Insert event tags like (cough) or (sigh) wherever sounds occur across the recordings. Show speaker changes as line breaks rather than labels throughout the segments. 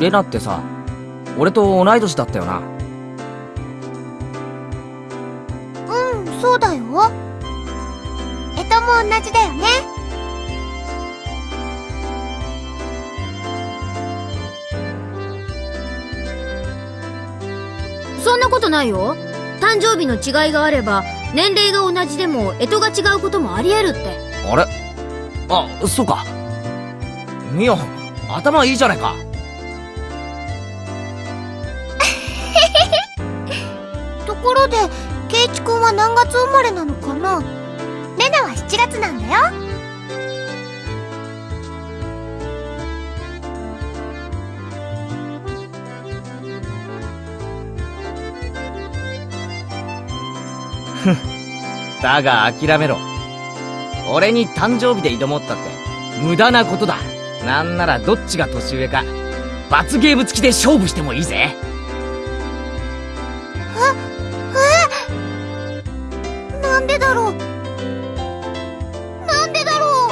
レナってさ俺と同い年だったよな。
うんそうだよ。えとも同じだよね。
そんなことないよ。誕生日の違いがあれば年齢が同じでも干支が違うこともありえるって。
あれ？あそうか。ミオ頭いいじゃないか
ろでケイチくんは何月生まれなのかな？レナは7月なんだよ。
だが諦めろ。俺に誕生日で挑もうったって無駄なことだ。なんならどっちが年上か罰ゲーム付きで勝負してもいいぜ。
でだろう？なんでだろう？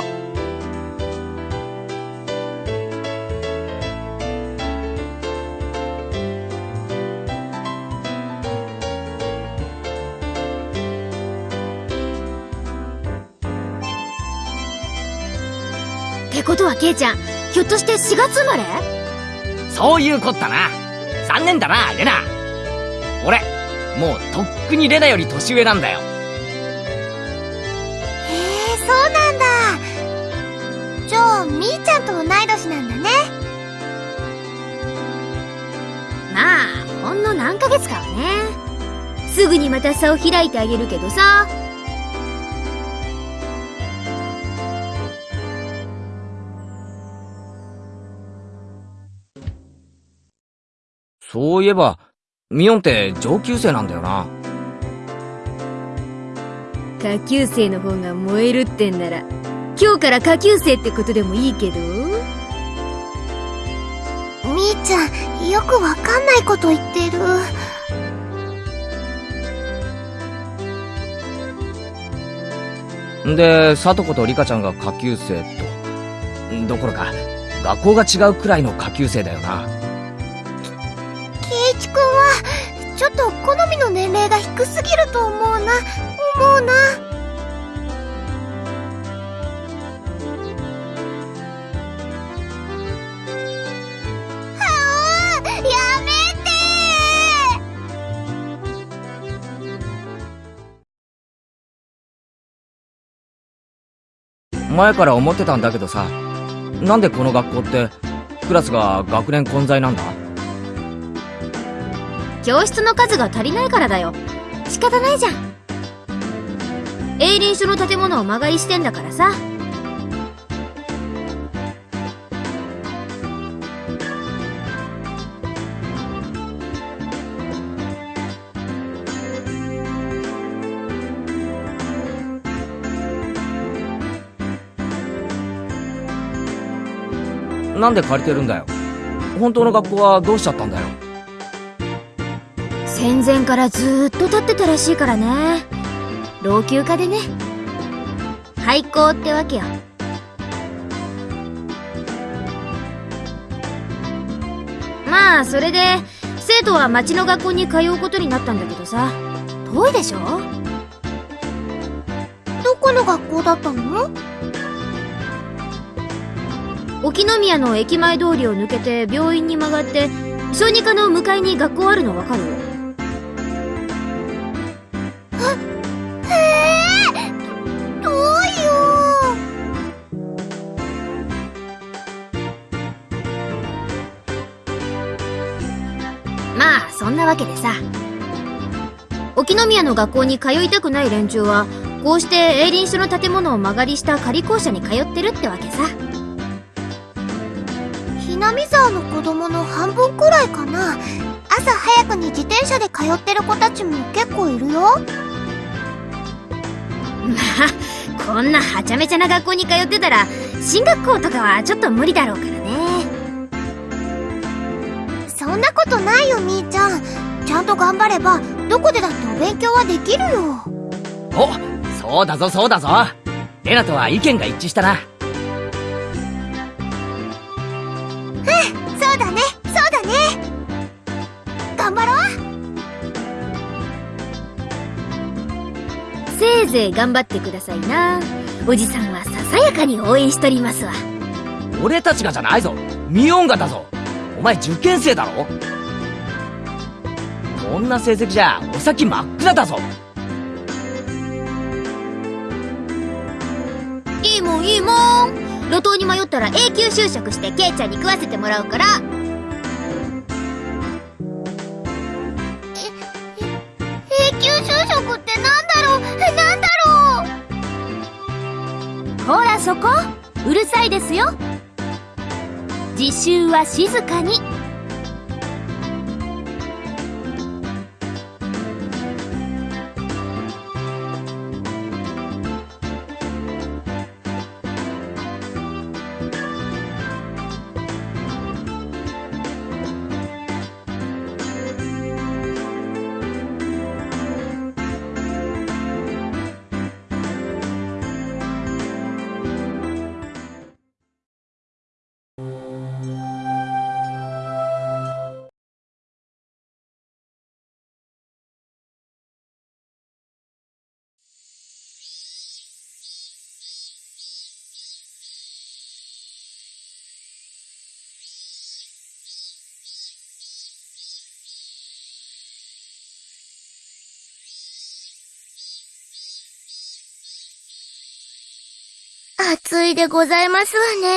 ってことはケイちゃんひょっとして4月生まれ？
そういうこったな。残念だなレナ。俺もうとっくにレナより年上なんだよ。
そうなんだ。じゃあみーちゃんと同い年なんだね。
まあほんの何ヶ月かはね。すぐにまた差を開いてあげるけどさ。
そういえばミオンって上級生なんだよな。
下級生の方が燃えるってんなら今日から下級生ってことでもいいけど？
みーちゃんよくわかんないこと言ってる。
んでサトコとリカちゃんが下級生と。どころか学校が違うくらいの下級生だよな。
ケイチくんはちょっと好みの年齢が低すぎると思うな思うな。あーやめて
前から思ってたんだけどさ。なんでこの学校ってクラスが学年混在なんだ？
教室の数が足りないからだよ。仕方ないじゃん営林署の建物を間借りしてんだからさ。
なんで借りてるんだよ？本当の学校はどうしちゃったんだよ？
戦前からずーっと立ってたらしいからね老朽化でね。廃校ってわけよ。まあそれで生徒は町の学校に通うことになったんだけどさ。遠いでしょ？
どこの学校だったの？
沖宮の駅前通りを抜けて病院に曲がって小児科の向かいに学校あるのわかる？けでさ。沖宮の学校に通いたくない連中はこうして営林署の建物を間借りした仮校舎に通ってるってわけさ。
ひなみ沢の子供の半分くらいかな。朝早くに自転車で通ってる子たちも結構いるよ。
ま (laughs) あこんなはちゃめちゃな学校に通ってたら進学校とかはちょっと無理だろうからね。
そんなことないよみーちゃんちゃんと頑張ればどこでだってお勉強はできるよ。
おそうだぞそうだぞ。レナとは意見が一致したな。
うんそうだねそうだね。頑張ろう。
せいぜい頑張ってくださいな。おじさんはささやかに応援しとりますわ。
俺たちがじゃないぞ。ミオンがだぞ。お前受験生だろ？こんな成績じゃお先真っ暗だぞ。
いいもんいいもん。路頭に迷ったら永久就職してケイちゃんに食わせてもらうから。
永久就職ってなんだろう？なんだろう？
ほらそこ。うるさいですよ。自習は静かに
暑いでございますわね。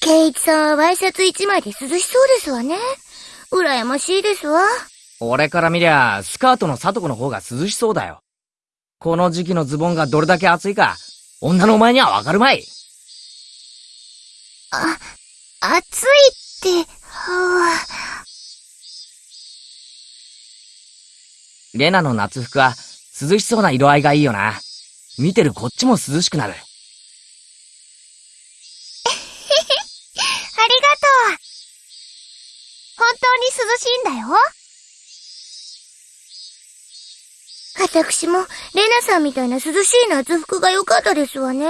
ケイイチさんはワイシャツ一枚で涼しそうですわね。羨ましいですわ。
俺から見りゃスカートのサトコの方が涼しそうだよこの時期のズボンがどれだけ暑いか女のお前にはわかるまい
あ、暑いって、は
レナの夏服は涼しそうな色合いがいいよな見てるこっちも涼しくなる
あ、りがとう。本当に涼しいんだよ。私も、レナさんみたいな涼しい夏服が良かったですわね。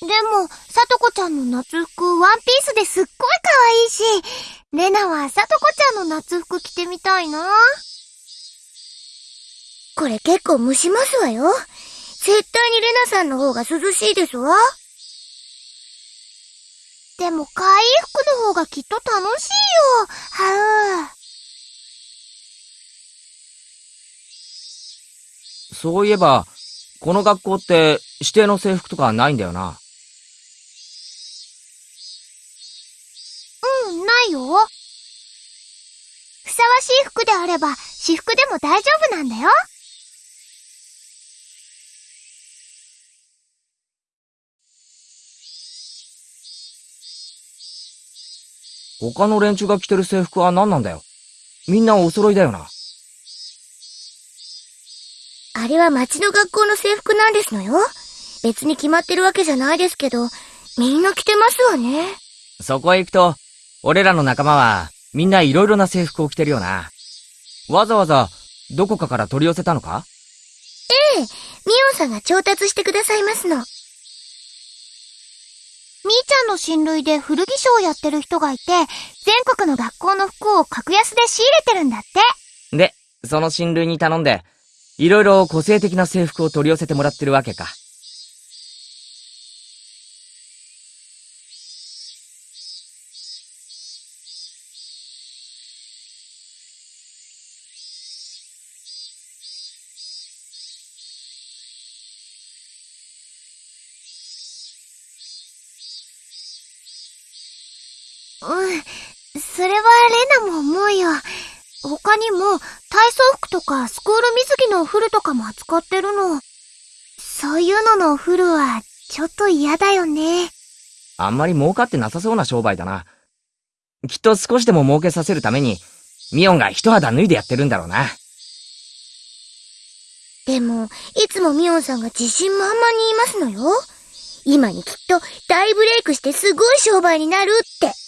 でも、さとこちゃんの夏服、ワンピースですっごい可愛いし、レナはさとこちゃんの夏服着てみたいな。これ結構蒸しますわよ。絶対にレナさんの方が涼しいですわ。でも、可愛い服の方がきっと楽しいよ。はう。
そういえばこの学校って指定の制服とかないんだよな
しい服であれば、私服でも大丈夫なんだよ。
他の連中が着てる制服は何なんだよみんなお揃いだよな
あれは町の学校の制服なんですのよ。別に決まってるわけじゃないですけど、みんな着てますわね。
そこへ行くと俺らの仲間はみんないろいろな制服を着てるよなわざわざどこかから取り寄せたのか？
ミオンさんが調達してくださいますの。みーちゃんの親類で古着商をやってる人がいて、全国の学校の服を格安で仕入れてるんだって。
でその親類に頼んでいろいろ個性的な制服を取り寄せてもらってるわけか
うん。それはレナも思うよ。他にも、体操服とかスクール水着のお風呂とかも扱ってるの。そういうののお風呂は、ちょっと嫌だよね。
あんまり儲かってなさそうな商売だな。きっと少しでも儲けさせるために、ミオンが一肌脱いでやってるんだろうな。
でも、いつもミオンさんが自信満々に言いますのよ。今にきっと大ブレイクしてすごい商売になるって。